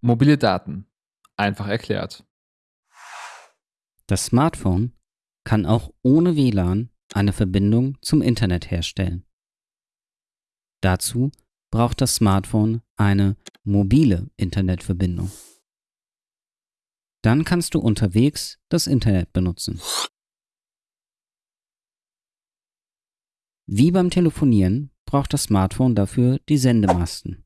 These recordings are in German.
Mobile Daten. Einfach erklärt. Das Smartphone kann auch ohne WLAN eine Verbindung zum Internet herstellen. Dazu braucht das Smartphone eine mobile Internetverbindung. Dann kannst du unterwegs das Internet benutzen. Wie beim Telefonieren braucht das Smartphone dafür die Sendemasten.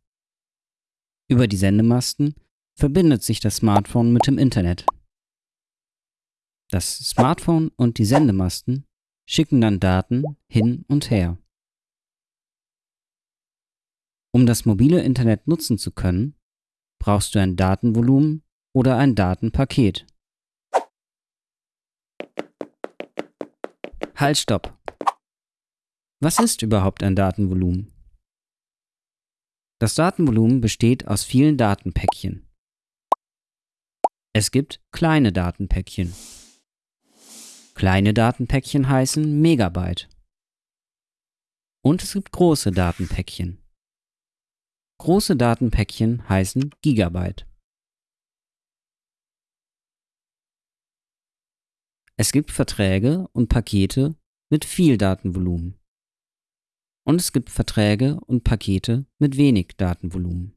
Über die Sendemasten verbindet sich das Smartphone mit dem Internet. Das Smartphone und die Sendemasten schicken dann Daten hin und her. Um das mobile Internet nutzen zu können, brauchst du ein Datenvolumen oder ein Datenpaket. Halt, stopp! Was ist überhaupt ein Datenvolumen? Das Datenvolumen besteht aus vielen Datenpäckchen. Es gibt kleine Datenpäckchen. Kleine Datenpäckchen heißen Megabyte. Und es gibt große Datenpäckchen. Große Datenpäckchen heißen Gigabyte. Es gibt Verträge und Pakete mit viel Datenvolumen und es gibt Verträge und Pakete mit wenig Datenvolumen.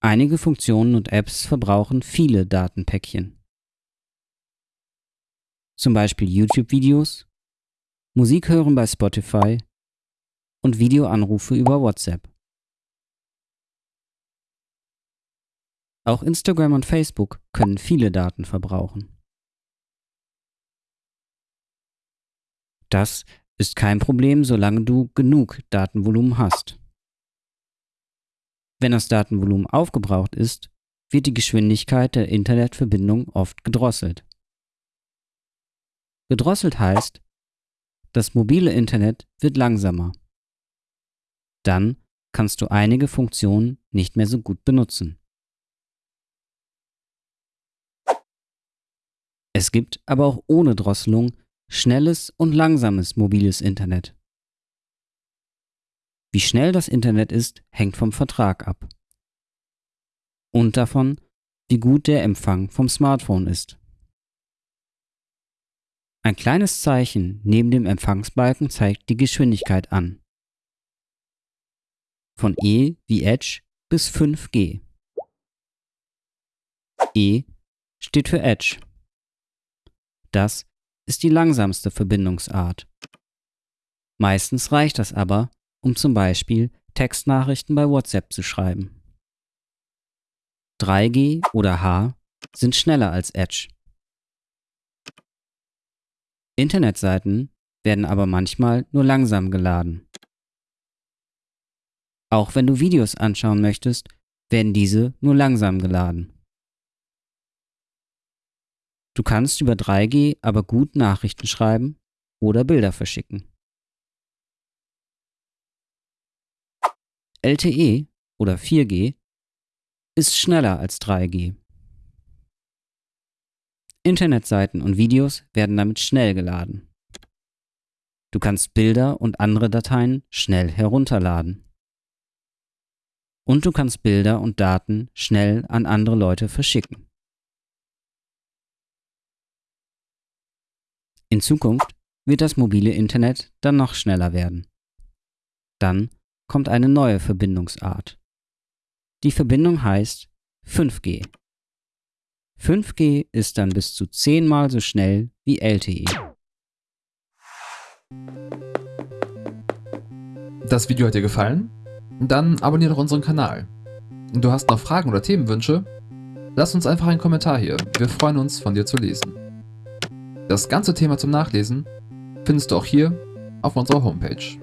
Einige Funktionen und Apps verbrauchen viele Datenpäckchen. Zum Beispiel YouTube-Videos, Musik hören bei Spotify und Videoanrufe über WhatsApp. Auch Instagram und Facebook können viele Daten verbrauchen. Das ist kein Problem, solange du genug Datenvolumen hast. Wenn das Datenvolumen aufgebraucht ist, wird die Geschwindigkeit der Internetverbindung oft gedrosselt. Gedrosselt heißt, das mobile Internet wird langsamer. Dann kannst du einige Funktionen nicht mehr so gut benutzen. Es gibt aber auch ohne Drosselung schnelles und langsames mobiles Internet. Wie schnell das Internet ist, hängt vom Vertrag ab. Und davon, wie gut der Empfang vom Smartphone ist. Ein kleines Zeichen neben dem Empfangsbalken zeigt die Geschwindigkeit an. Von E wie Edge bis 5G. E steht für Edge. Das ist die langsamste Verbindungsart. Meistens reicht das aber, um zum Beispiel Textnachrichten bei WhatsApp zu schreiben. 3G oder H sind schneller als Edge. Internetseiten werden aber manchmal nur langsam geladen. Auch wenn du Videos anschauen möchtest, werden diese nur langsam geladen. Du kannst über 3G aber gut Nachrichten schreiben oder Bilder verschicken. LTE oder 4G ist schneller als 3G. Internetseiten und Videos werden damit schnell geladen. Du kannst Bilder und andere Dateien schnell herunterladen. Und du kannst Bilder und Daten schnell an andere Leute verschicken. In Zukunft wird das mobile Internet dann noch schneller werden. Dann kommt eine neue Verbindungsart. Die Verbindung heißt 5G. 5G ist dann bis zu 10 mal so schnell wie LTE. Das Video hat dir gefallen? Dann abonniere doch unseren Kanal. Du hast noch Fragen oder Themenwünsche? Lass uns einfach einen Kommentar hier. Wir freuen uns, von dir zu lesen. Das ganze Thema zum Nachlesen findest du auch hier auf unserer Homepage.